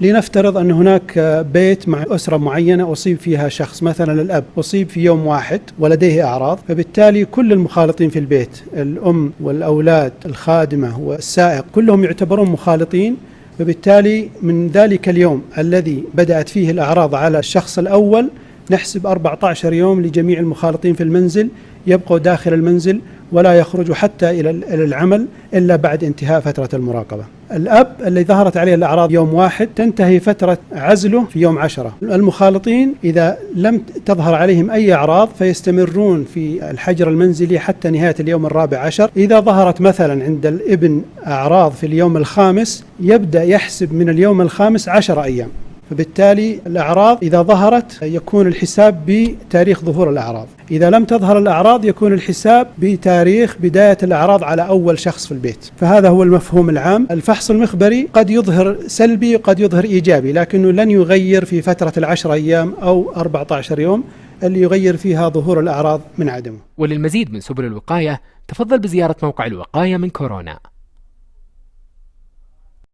لنفترض أن هناك بيت مع أسرة معينة أصيب فيها شخص مثلا الأب أصيب في يوم واحد ولديه أعراض فبالتالي كل المخالطين في البيت الأم والأولاد الخادمة والسائق كلهم يعتبرون مخالطين فبالتالي من ذلك اليوم الذي بدأت فيه الأعراض على الشخص الأول نحسب 14 يوم لجميع المخالطين في المنزل يبقوا داخل المنزل ولا يخرجوا حتى إلى العمل إلا بعد انتهاء فترة المراقبة. الأب اللي ظهرت عليه الأعراض يوم واحد تنتهي فترة عزله في يوم عشرة. المخالطين إذا لم تظهر عليهم أي أعراض فيستمرون في الحجر المنزلي حتى نهاية اليوم الرابع عشر. إذا ظهرت مثلا عند الابن أعراض في اليوم الخامس يبدأ يحسب من اليوم الخامس عشر أيام. فبالتالي الأعراض إذا ظهرت يكون الحساب بتاريخ ظهور الأعراض. إذا لم تظهر الأعراض يكون الحساب بتاريخ بداية الأعراض على أول شخص في البيت. فهذا هو المفهوم العام. الفحص المخبري قد يظهر سلبي قد يظهر إيجابي لكنه لن يغير في فترة العشر أيام أو 14 يوم اللي يغير فيها ظهور الأعراض من عدمه. وللمزيد من سبل الوقاية تفضل بزيارة موقع الوقاية من كورونا.